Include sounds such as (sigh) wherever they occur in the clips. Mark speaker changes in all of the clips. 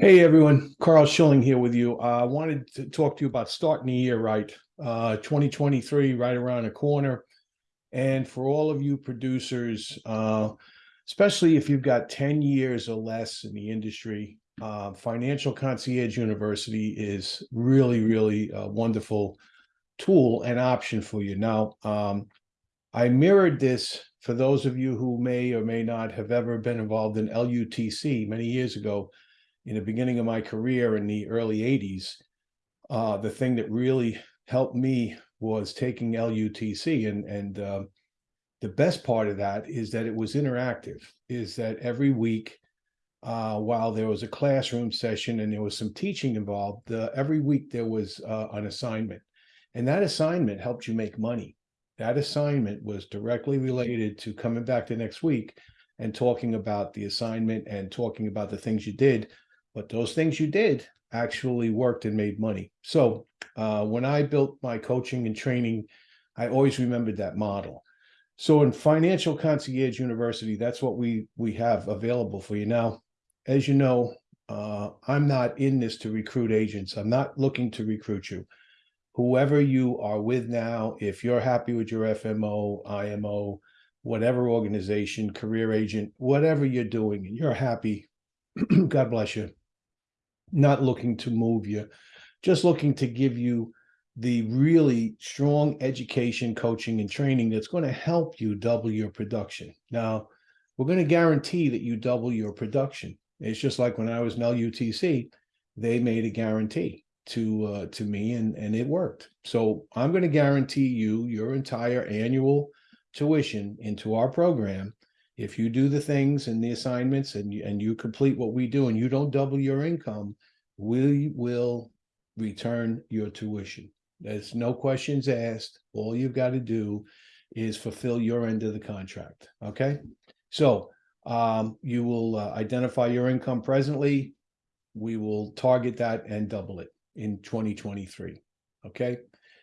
Speaker 1: Hey everyone, Carl Schilling here with you. Uh, I wanted to talk to you about starting the year right. Uh, 2023 right around the corner. And for all of you producers, uh, especially if you've got 10 years or less in the industry, uh, Financial Concierge University is really, really a wonderful tool and option for you. Now, um, I mirrored this for those of you who may or may not have ever been involved in LUTC many years ago in the beginning of my career in the early 80s, uh, the thing that really helped me was taking LUTC. And, and uh, the best part of that is that it was interactive, is that every week, uh, while there was a classroom session and there was some teaching involved, every week there was uh, an assignment. And that assignment helped you make money. That assignment was directly related to coming back the next week and talking about the assignment and talking about the things you did but those things you did actually worked and made money. So uh, when I built my coaching and training, I always remembered that model. So in Financial Concierge University, that's what we we have available for you. Now, as you know, uh, I'm not in this to recruit agents. I'm not looking to recruit you. Whoever you are with now, if you're happy with your FMO, IMO, whatever organization, career agent, whatever you're doing, and you're happy, (clears throat) God bless you not looking to move you, just looking to give you the really strong education, coaching, and training that's going to help you double your production. Now, we're going to guarantee that you double your production. It's just like when I was in LUTC, they made a guarantee to uh, to me, and and it worked. So I'm going to guarantee you your entire annual tuition into our program. If you do the things and the assignments and you, and you complete what we do, and you don't double your income, we will return your tuition. There's no questions asked. All you've got to do is fulfill your end of the contract. Okay. So um, you will uh, identify your income presently. We will target that and double it in 2023. Okay.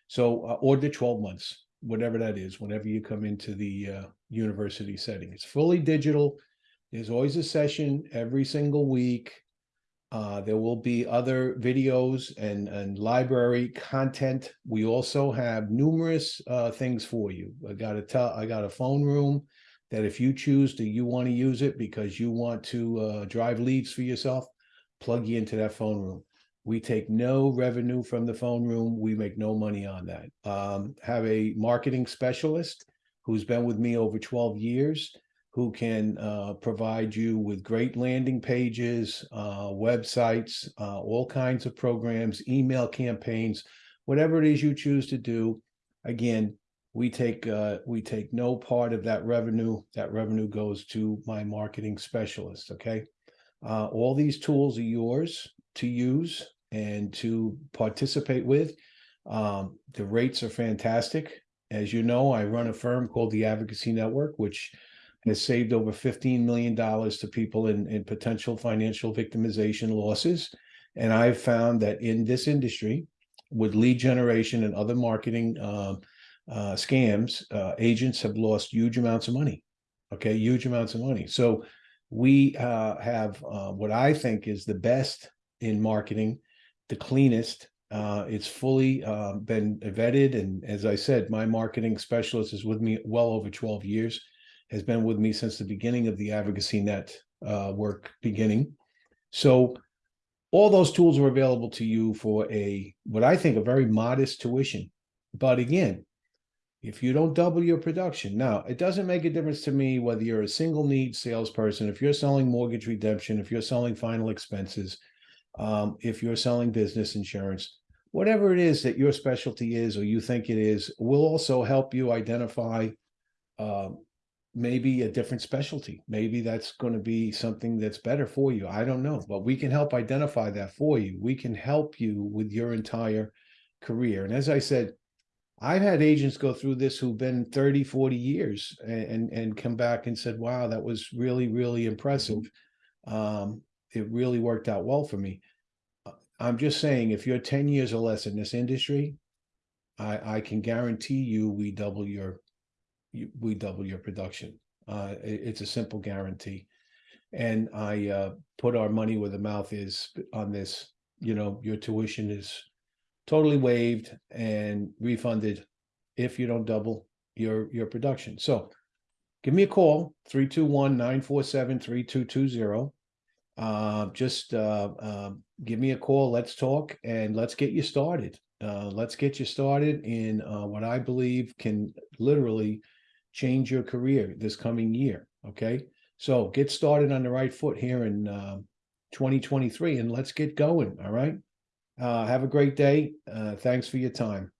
Speaker 1: So, uh, or the 12 months, whatever that is, whenever you come into the uh, university setting. It's fully digital. There's always a session every single week. Uh, there will be other videos and, and library content. We also have numerous uh, things for you. I got a. I got a phone room that if you choose to, you want to use it because you want to uh, drive leads for yourself, plug you into that phone room. We take no revenue from the phone room. We make no money on that. Um, have a marketing specialist who's been with me over 12 years who can uh, provide you with great landing pages, uh, websites, uh, all kinds of programs, email campaigns, whatever it is you choose to do. Again, we take uh, we take no part of that revenue. That revenue goes to my marketing specialist. Okay, uh, all these tools are yours to use and to participate with. Um, the rates are fantastic. As you know, I run a firm called the Advocacy Network, which has saved over $15 million to people in, in potential financial victimization losses. And I've found that in this industry, with lead generation and other marketing uh, uh, scams, uh, agents have lost huge amounts of money. Okay, huge amounts of money. So we uh, have uh, what I think is the best in marketing, the cleanest. Uh, it's fully been vetted. And as I said, my marketing specialist is with me well over 12 years has been with me since the beginning of the Advocacy Net uh, work beginning. So all those tools are available to you for a, what I think, a very modest tuition. But again, if you don't double your production, now it doesn't make a difference to me whether you're a single need salesperson, if you're selling mortgage redemption, if you're selling final expenses, um, if you're selling business insurance, whatever it is that your specialty is or you think it is, will also help you identify uh, maybe a different specialty. Maybe that's going to be something that's better for you. I don't know, but we can help identify that for you. We can help you with your entire career. And as I said, I've had agents go through this who've been 30, 40 years and, and, and come back and said, wow, that was really, really impressive. Um, it really worked out well for me. I'm just saying, if you're 10 years or less in this industry, I, I can guarantee you we double your you, we double your production. Uh, it, it's a simple guarantee. And I uh put our money where the mouth is on this, you know, your tuition is totally waived and refunded if you don't double your your production. So give me a call, 321-947-3220. Uh, just uh, uh, give me a call. Let's talk and let's get you started. Uh, let's get you started in uh, what I believe can literally change your career this coming year. Okay. So get started on the right foot here in uh, 2023 and let's get going. All right. Have a great day. Thanks for your time.